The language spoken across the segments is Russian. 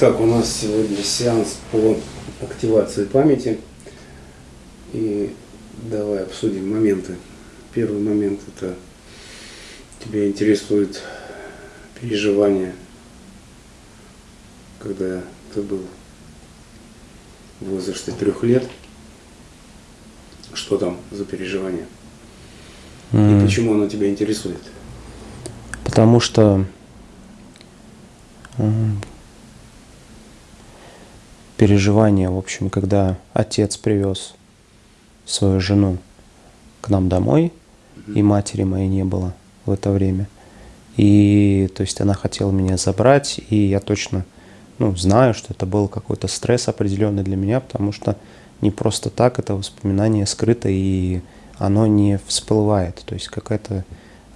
Итак, у нас сегодня сеанс по активации памяти. И давай обсудим моменты. Первый момент это тебя интересует переживание, когда ты был в возрасте трех лет. Что там за переживание? И почему оно тебя интересует? Потому что переживание, в общем, когда отец привез свою жену к нам домой, и матери моей не было в это время. И то есть она хотела меня забрать, и я точно ну, знаю, что это был какой-то стресс определенный для меня, потому что не просто так это воспоминание скрыто, и оно не всплывает. То есть какая-то,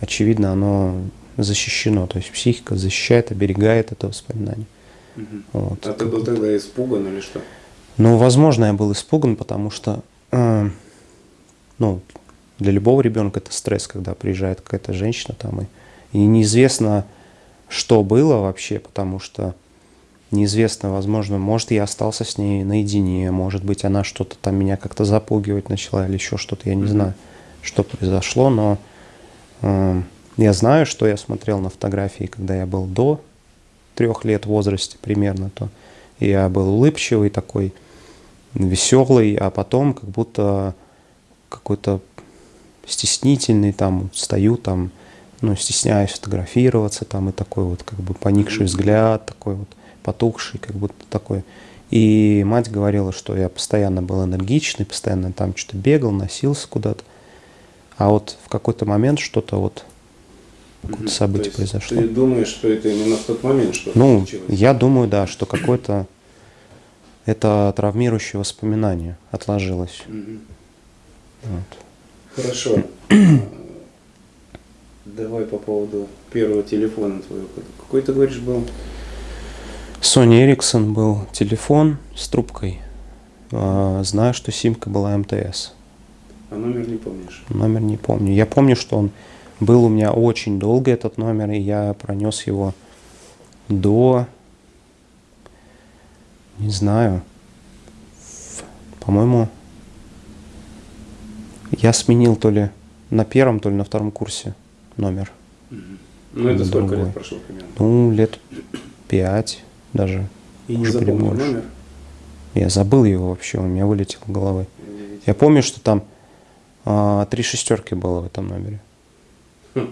очевидно, оно защищено. То есть психика защищает, оберегает это воспоминание. Угу. Вот. А ты был тогда испуган или что? Ну, возможно, я был испуган, потому что, э, ну, для любого ребенка это стресс, когда приезжает какая-то женщина там, и, и неизвестно, что было вообще, потому что неизвестно, возможно, может, я остался с ней наедине, может быть, она что-то там меня как-то запугивать начала или еще что-то, я не mm-hmm. знаю, что произошло, но э, я знаю, что я смотрел на фотографии, когда я был до трех лет возрасте примерно, то я был улыбчивый такой, веселый, а потом как будто какой-то стеснительный, там, стою там, ну, стесняюсь фотографироваться, там, и такой вот, как бы, поникший взгляд, такой вот, потухший, как будто такой. И мать говорила, что я постоянно был энергичный, постоянно там что-то бегал, носился куда-то. А вот в какой-то момент что-то вот какое-то событие То произошло. Ты думаешь, что это именно в тот момент что-то Ну, случилось? я думаю, да, что какое-то это травмирующее воспоминание отложилось. Мгм. Вот. Хорошо. Давай по поводу первого телефона твоего. Какой ты говоришь был? Sony Ericsson был телефон с трубкой. А, Знаю, что симка была МТС. А номер не помнишь? Номер не помню. Я помню, что он был у меня очень долго, этот номер, и я пронес его до, не знаю, по-моему, я сменил то ли на первом, то ли на втором курсе номер. Ну это сколько Другой. лет прошло примерно? Ну, лет пять даже. И не перебольше. номер? Я забыл его вообще, у меня вылетел из головы. Я помню, что там а, три шестерки было в этом номере.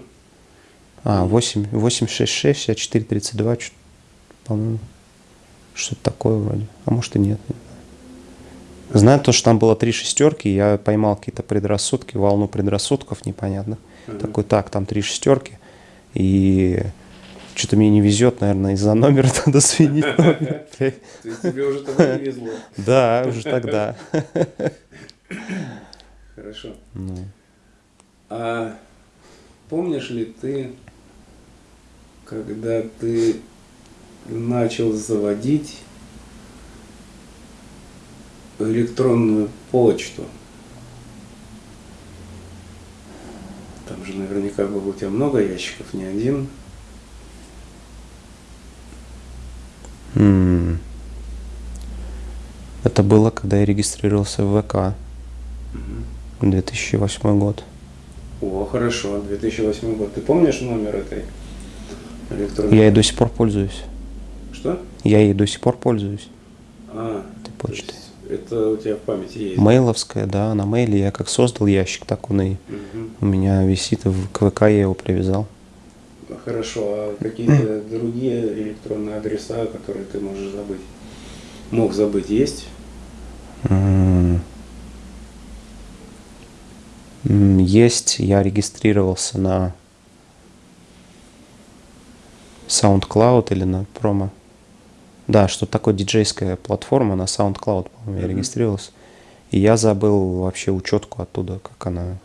А, 8, 866, 64, 32, чё- по-моему. Что-то такое вроде. А может и нет. не знаю. То, что там было три шестерки, я поймал какие-то предрассудки, волну предрассудков непонятных. Ага. Такой, так, там три шестерки, и что-то мне не везет, наверное, из-за номера надо есть тебе уже тогда не везло. Да, уже тогда. Хорошо. Помнишь ли ты, когда ты начал заводить электронную почту? Там же наверняка было у тебя много ящиков, не один. М. Это было, когда я регистрировался в ВК. 2008 год. О, хорошо, 2008 год. Ты помнишь номер этой электронной? Я ей до сих пор пользуюсь. Что? Я ей до сих пор пользуюсь. А, почтой. есть это у тебя в памяти есть? Мейловская, да, на мейле я как создал ящик, так он и Мгм. у меня висит в к ВК, я его привязал. Хорошо, а какие-то другие электронные адреса, которые ты можешь забыть? Мог забыть, есть? М, Есть, я регистрировался на SoundCloud или на промо. Да, что такое диджейская платформа на SoundCloud, по-моему, я Мгм. регистрировался. И я забыл вообще учетку оттуда, как она,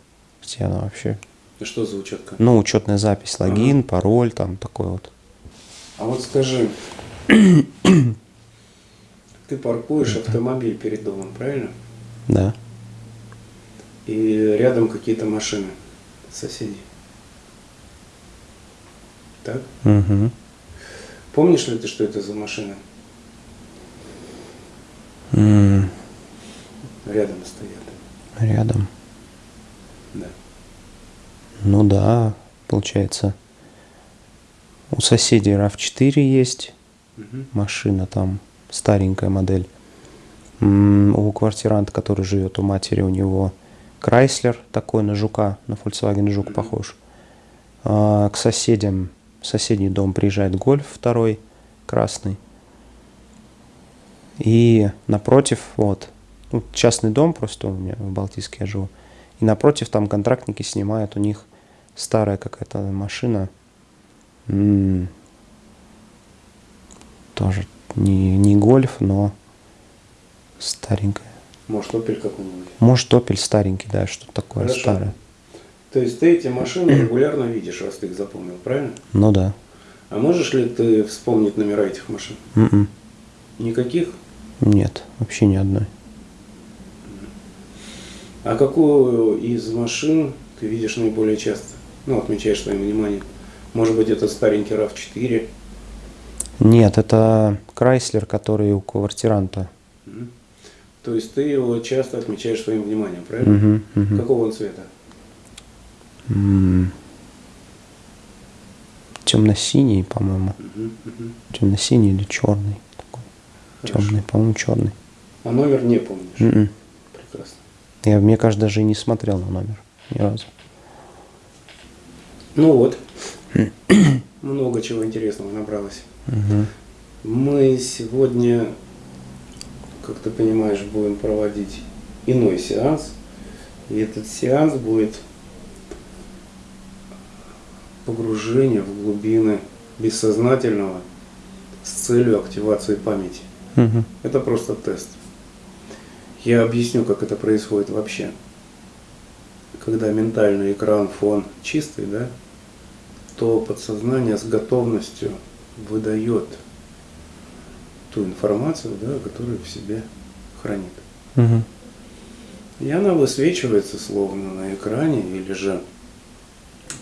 где она вообще. И Что за учетка? Ну, учетная запись, логин, пароль, там такой вот. А вот скажи, ты паркуешь автомобиль перед домом, правильно? Да. И рядом какие-то машины соседей. Так? Мгм. Помнишь ли ты, что это за машина? М, Рядом стоят. Рядом. Да. Ну да, получается. У соседей RAV4 есть Мгм. машина там, старенькая модель. М, У квартиранта, который живет у матери, у него Крайслер такой на Жука, на Volkswagen Жук похож. А к соседям, в соседний дом приезжает Гольф второй, красный. И напротив, вот, ну, частный дом просто у меня в Балтийске я живу. И напротив там контрактники снимают, у них старая какая-то машина. М, Тоже не, не гольф, но старенькая. Может, опель какой-нибудь. Может, Опель старенький, да, что-то такое Хорошо. старое. То есть ты эти машины регулярно видишь, раз ты их запомнил, правильно? Ну да. А можешь ли ты вспомнить номера этих машин? М-м. Никаких? Нет, вообще ни одной. А какую из машин ты видишь наиболее часто? Ну, отмечаешь своим вниманием. Может быть, это старенький RAV4? Нет, это Крайслер, который у квартиранта. Мгм. То есть ты его часто отмечаешь своим вниманием, правильно? Мгм, мгм. Какого он цвета? М. Темно-синий, по-моему. Мгм, мгм. Темно-синий или черный. Такой. Темный, по-моему, черный. А номер не помнишь? М-м. Прекрасно. Я, мне кажется, даже и не смотрел на номер ни разу. Ну вот. Много чего интересного набралось. Мгм. Мы сегодня, как ты понимаешь, будем проводить иной сеанс. И этот сеанс будет погружение в глубины бессознательного с целью активации памяти. Мгм. Это просто тест. Я объясню, как это происходит вообще. Когда ментальный экран, фон чистый, да, то подсознание с готовностью выдает ту информацию, да, которую в себе хранит. Мгм. И она высвечивается словно на экране или же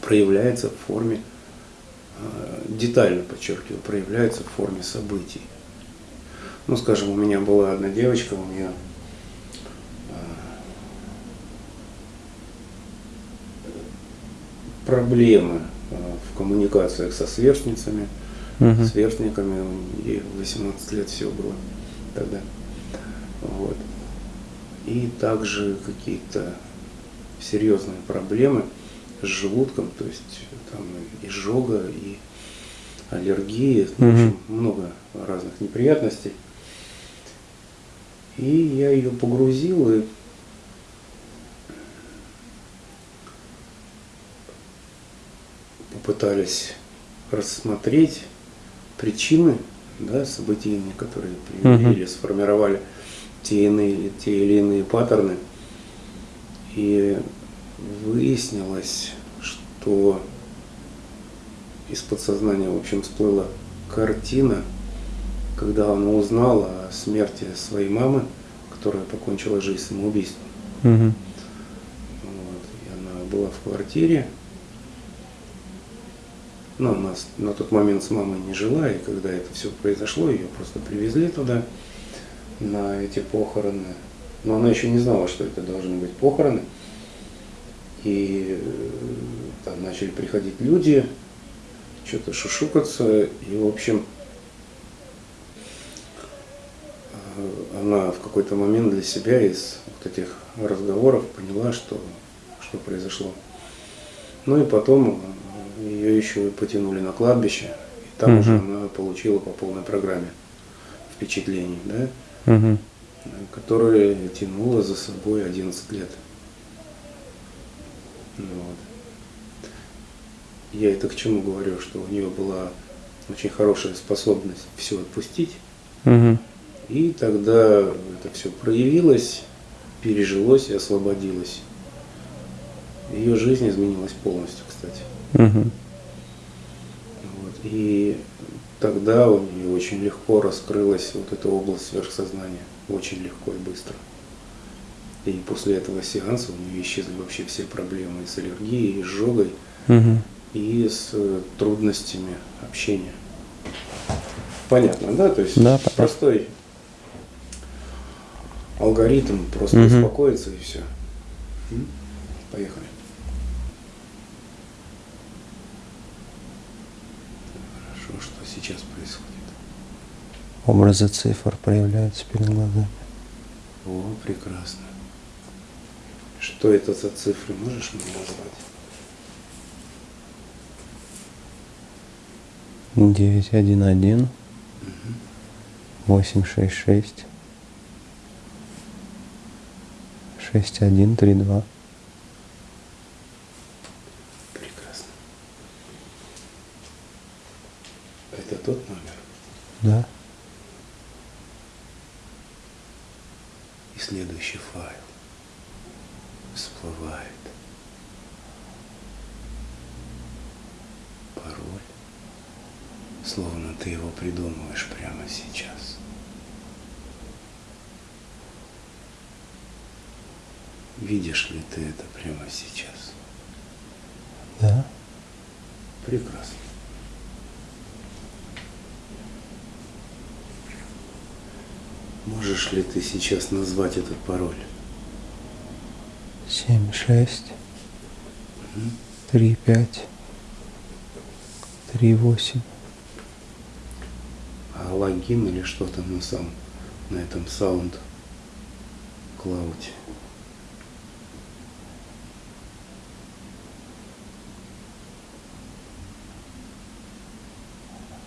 проявляется в форме, э, детально подчеркиваю, проявляется в форме событий. Ну, скажем, у меня была одна девочка, у нее э, проблемы э, в коммуникациях со сверстницами, Мгм. сверстниками, ей 18 лет всего было тогда. Вот. И также какие-то серьезные проблемы с желудком, то есть там изжога, и аллергии, в Мгм. общем, много разных неприятностей. И я ее погрузил и попытались рассмотреть причины да, событийные, которые привели или сформировали те, иные, те или иные паттерны. И выяснилось, что из подсознания, в общем, всплыла картина, когда она узнала о смерти своей мамы, которая покончила жизнь самоубийством. Мгм. Вот. И она была в квартире. Ну, она с- на тот момент с мамой не жила, и когда это все произошло, ее просто привезли туда, на эти похороны. Но она еще не знала, что это должны быть похороны. И э, там начали приходить люди, что-то шушукаться, и, в общем, э, она в какой-то момент для себя из вот этих разговоров поняла, что, что произошло. Ну и потом э, ее еще и потянули на кладбище, и там Мгм. уже она получила по полной программе впечатлений, да, Мгм. э, которая тянула за собой 11 лет. Ну Вот. Я это к чему говорю, что у нее была очень хорошая способность все отпустить, Мгм. и тогда это все проявилось, пережилось и освободилось. Ее жизнь изменилась полностью, кстати. Мгм. Вот. И тогда у нее очень легко раскрылась вот эта область сверхсознания. Очень легко и быстро. И после этого сеанса у нее исчезли вообще все проблемы и с аллергией, и с изжогой, Мгм. и с э, трудностями общения. Понятно, да? То есть Да, простой алгоритм, просто Мгм. успокоиться и все. Поехали. Хорошо, что сейчас происходит? Образы цифр проявляются перед глазами. О, прекрасно. Что это за цифры, можешь мне назвать? Девять один один восемь шесть шесть шесть один три два. Прекрасно. Это тот номер? Да. И следующий файл всплывает. Пароль. Словно ты его придумываешь прямо сейчас. Видишь ли ты это прямо сейчас? Да. Прекрасно. Можешь ли ты сейчас назвать этот пароль? Семь шесть три пять три восемь. А логин или что там на самом, на этом саунд клауде?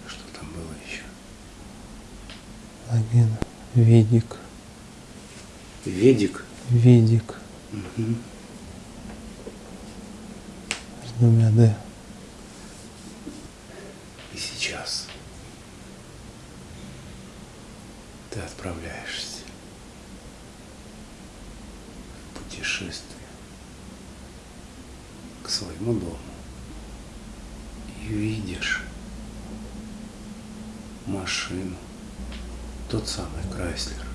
Что там было еще? Логин. Ведик. Ведик? Ведик. Мгм. С двумя Д. И сейчас ты отправляешься в путешествие к своему дому и видишь машину, тот самый Крайслер,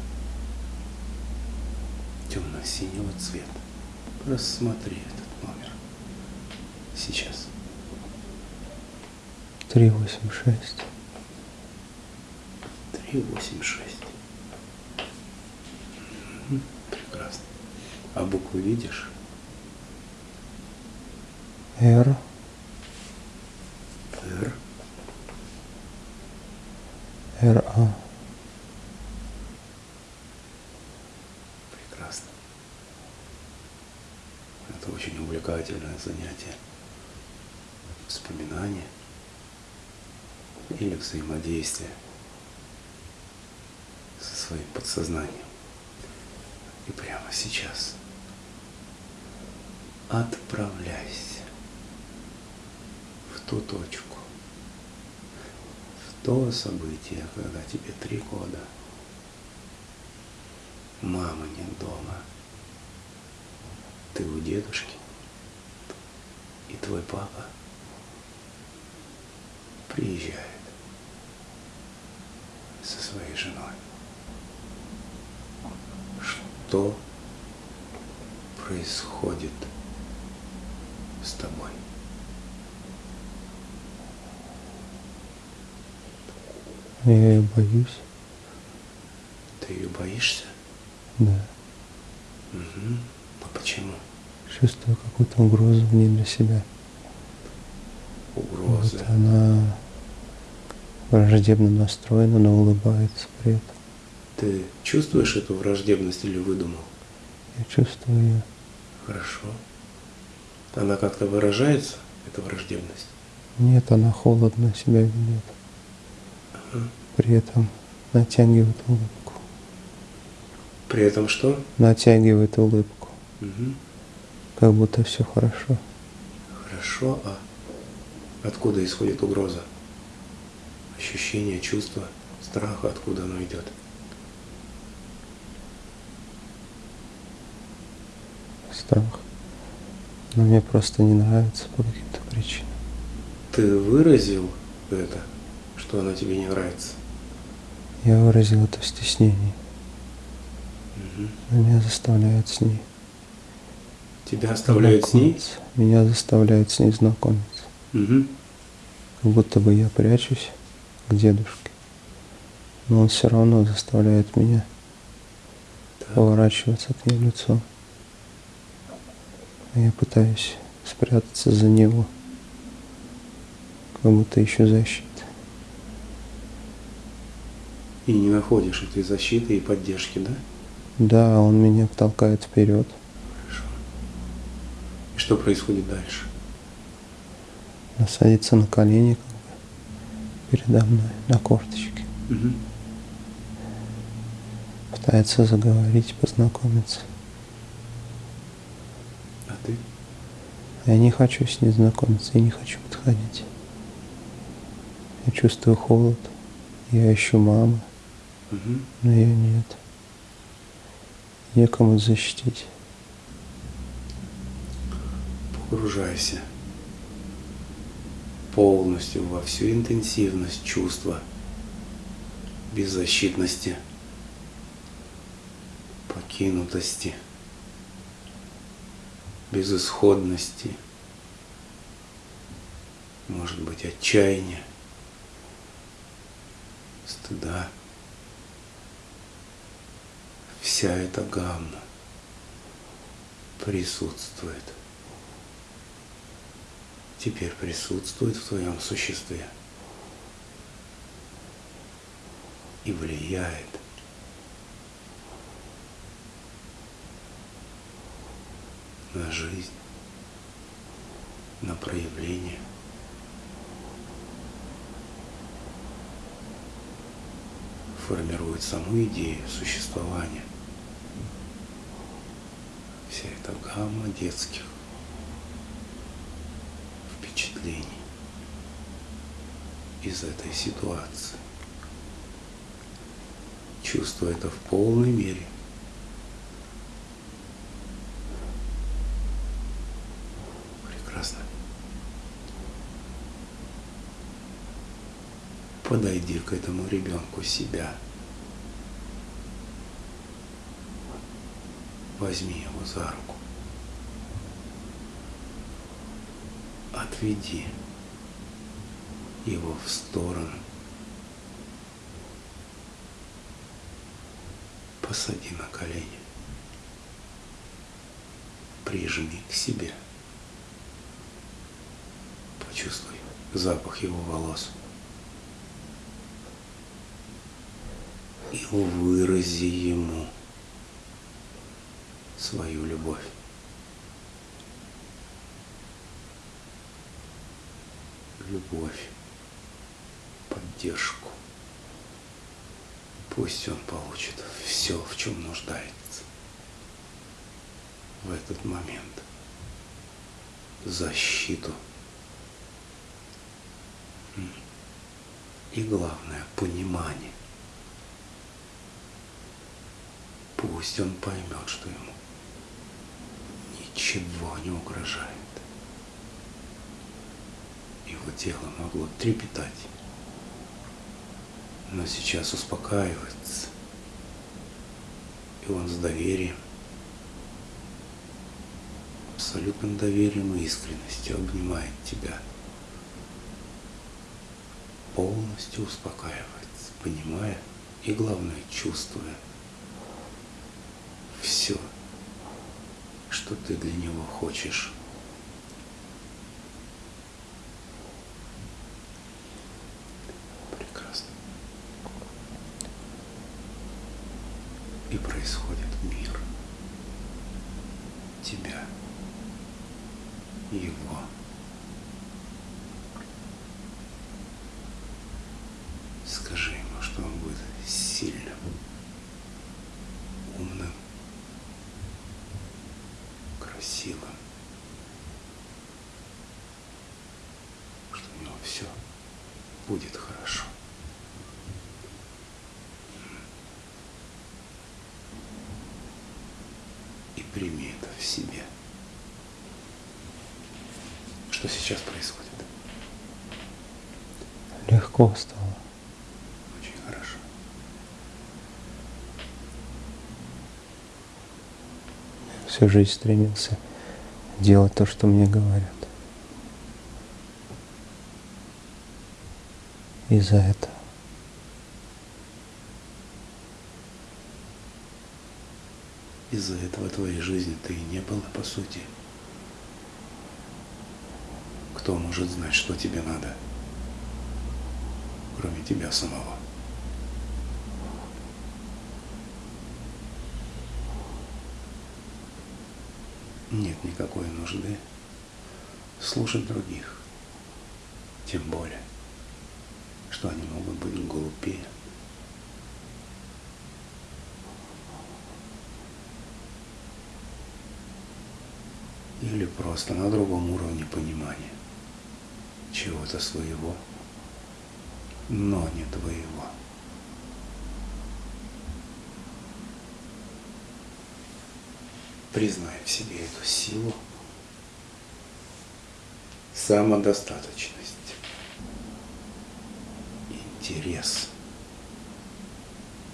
темно-синего цвета. Рассмотри этот номер сейчас. Три восемь шесть. Три, восемь, шесть. Мгм, Прекрасно. А букву видишь? Р. Р. Р А. Прекрасно. Это очень увлекательное занятие. Вспоминание или взаимодействие со своим подсознанием. И прямо сейчас отправляйся в ту точку, в то событие, когда тебе три года. Мамы нет дома. Ты у дедушки. И твой папа приезжает со своей женой. Что происходит с тобой? Я ее боюсь. Ты ее боишься? Да. Угу. А почему? Чувствую какую-то угрозу в ней для себя. Угрозы. Вот она враждебно настроена, но улыбается при этом. Ты чувствуешь эту враждебность или выдумал? Я чувствую ее. Хорошо. Она как-то выражается, эта враждебность? Нет, она холодно себя ведет. При этом натягивает улыбку. При этом что? Натягивает улыбку. Мгм. Как будто все хорошо. Хорошо, а откуда исходит угроза? Ощущение, чувство, страха, откуда оно идет? Страх. Но мне просто не нравится по каким-то причинам. Ты выразил это, что она тебе не нравится? Я выразил это в стеснении. Мгм. Меня заставляют с ней. Тебя оставляют с ней? Меня заставляют с ней знакомиться. Мгм. Как будто бы я прячусь к дедушке. Но он все равно заставляет меня. Так. поворачиваться к ней лицом. А я пытаюсь спрятаться за него, как будто ищу защиты. И не находишь этой защиты и поддержки, да? Да, он меня толкает вперед. Что происходит дальше? Она садится на колени как бы, передо мной, на корточке. Угу. Пытается заговорить, познакомиться. А ты? Я не хочу с ней знакомиться, я не хочу подходить. Я чувствую холод, я ищу мамы, Угу. но ее нет. Некому защитить. Погружайся полностью во всю интенсивность чувства беззащитности, покинутости, безысходности, может быть, отчаяния, стыда. Вся эта гамма присутствует теперь присутствует в твоем существе и влияет на жизнь, на проявление. формирует саму идею существования. Вся эта гамма детских впечатлений из этой ситуации. Чувствую это в полной мере. Прекрасно. Подойди к этому ребенку себя. Возьми его за руку. Отведи его в сторону. Посади на колени. Прижми к себе. Почувствуй запах его волос. И вырази ему свою любовь. Любовь, поддержку. Пусть он получит все, в чем нуждается в этот момент. Защиту. И главное, понимание. Пусть он поймет, что ему ничего не угрожает его тело могло трепетать, но сейчас успокаивается, и он с доверием, абсолютным доверием и искренностью обнимает тебя, полностью успокаивается, понимая и, главное, чувствуя все, что ты для него хочешь и происходит мир тебя, его. Скажи ему, что он будет сильным, умным, красивым, что у него все будет хорошо. И прими это в себе. Что сейчас происходит? Легко стало. Очень хорошо. Всю жизнь стремился делать то, что мне говорят. И за это. Из-за этого твоей жизни ты и не было, по сути. Кто может знать, что тебе надо, кроме тебя самого? Нет никакой нужды слушать других, тем более, что они могут быть глупее. Или просто на другом уровне понимания чего-то своего, но не твоего. Признай в себе эту силу, самодостаточность, интерес,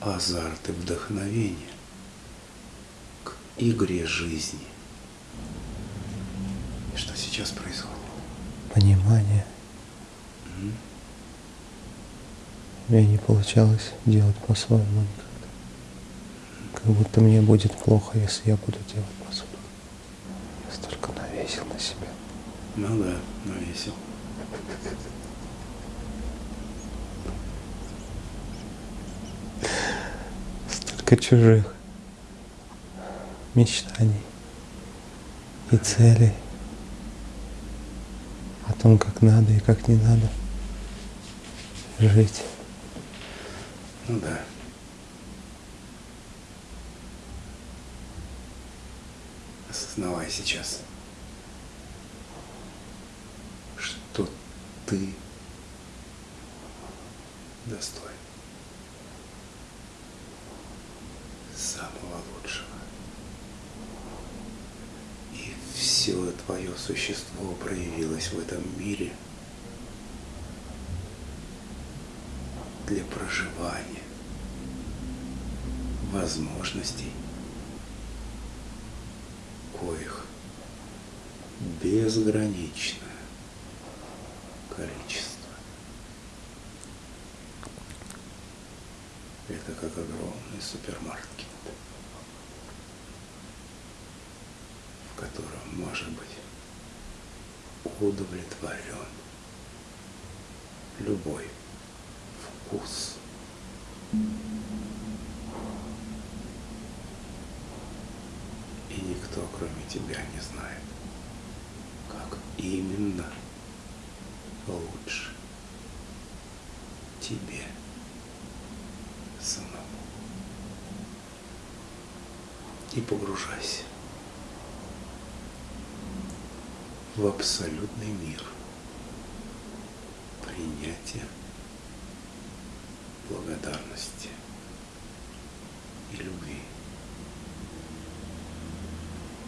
азарт и вдохновение к игре жизни. Сейчас происходит? Понимание. М? У меня не получалось делать по-своему. Как будто мне будет плохо, если я буду делать по-своему. Я столько навесил на себя. Ну да, навесил. Столько чужих мечтаний и целей о том, как надо и как не надо жить. Ну да. Осознавай сейчас, что ты достоин самого лучшего. И все твое существо проявилось в этом мире для проживания возможностей, коих безграничное количество. Это как огромный супермаркет, в котором может быть удовлетворен любой вкус. И никто, кроме тебя, не знает, как именно лучше тебе самому. И погружайся в абсолютный мир принятия, благодарности и любви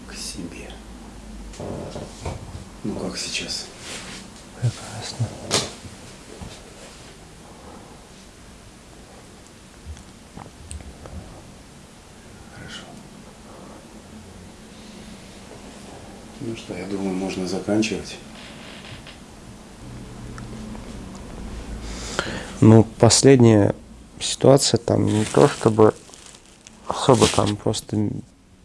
к себе. Ну как сейчас? Прекрасно. Что, я думаю, можно заканчивать. Ну, последняя ситуация там не то чтобы особо там просто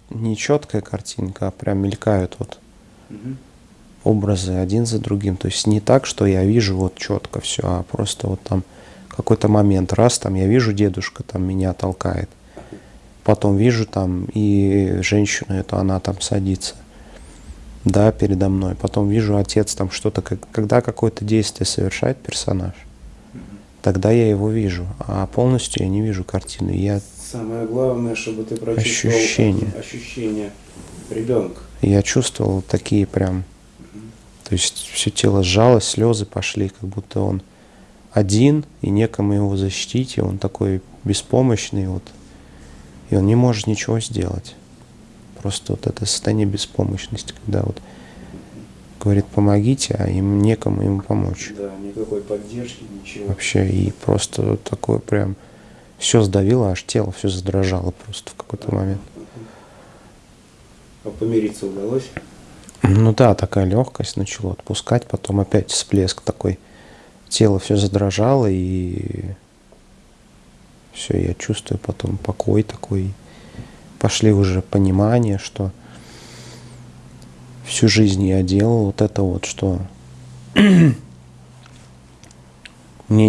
нечеткая картинка, а прям мелькают вот Мгм. образы один за другим. То есть не так, что я вижу вот четко все, а просто вот там какой-то момент, раз там я вижу дедушка там меня толкает, потом вижу там и женщину эту, она там садится, да, передо мной, потом вижу отец там что-то, когда какое-то действие совершает персонаж, тогда я его вижу, а полностью я не вижу картины. Я, Самое главное, чтобы ты прочувствовал Ощущение. ощущение ребенка. я чувствовал такие прям, то есть все тело сжалось, слезы пошли, как будто он один, и некому его защитить, и он такой беспомощный, вот, и он не может ничего сделать. Просто вот это состояние беспомощности, когда вот говорит, помогите, а им некому ему помочь. Да, никакой поддержки, ничего. Вообще, и просто такое прям все сдавило, аж тело все задрожало просто в какой-то момент. А помириться удалось? Ну да, такая легкость начала отпускать, потом опять всплеск такой. Тело все задрожало, и все, я чувствую потом покой такой. Пошли уже понимания, что всю жизнь я делал вот это вот, что мне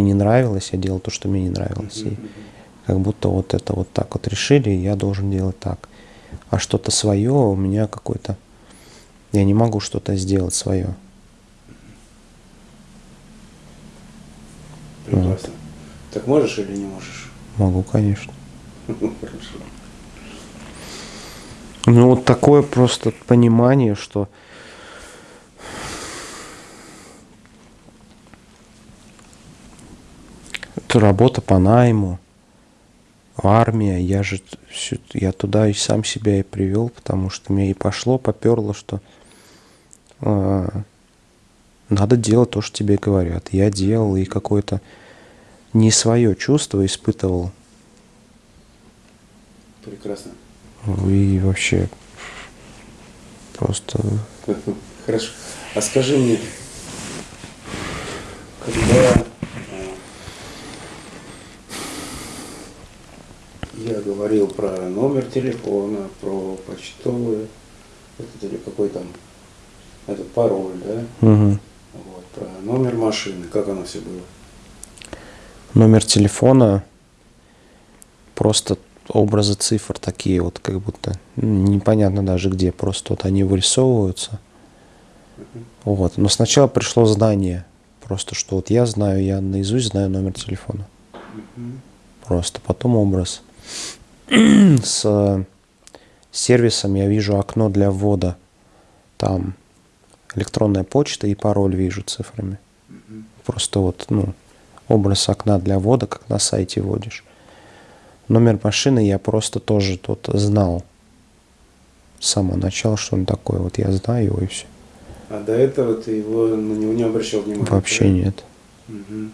не нравилось, я делал то, что мне не нравилось. И как будто вот это вот так вот решили, и я должен делать так. А что-то свое у меня какое-то... Я не могу что-то сделать свое. Прекрасно. Так можешь или не можешь? Могу, конечно. Хорошо. Ну вот такое просто понимание, что это работа по найму, армия, я же я туда и сам себя и привел, потому что мне и пошло, поперло, что а, надо делать то, что тебе говорят. Я делал и какое-то не свое чувство испытывал, Прекрасно. И вообще просто Хорошо. А скажи мне, когда э, я говорил про номер телефона, про почтовый, этот или какой там, этот пароль, да? мгм. Вот, про номер машины, как оно все было? номер телефона, просто образы цифр такие вот, как будто м, непонятно даже где, просто вот они вырисовываются. Вот. Но сначала пришло знание, просто что вот я знаю, я наизусть знаю номер телефона. Просто потом образ. С э, сервисом я вижу окно для ввода. Там электронная почта и пароль вижу цифрами. Просто вот, ну, образ окна для ввода, как на сайте вводишь. Номер машины я просто тоже тут знал с самого начала, что он такой. Вот я знаю его и все. А до этого ты его на него не обращал внимания? Вообще да? нет. Мгм.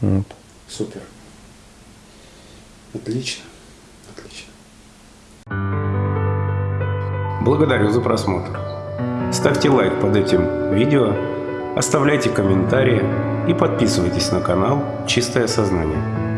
Вот. Супер. Отлично. Отлично. Благодарю за просмотр. Ставьте лайк под этим видео, оставляйте комментарии и подписывайтесь на канал «Чистое сознание».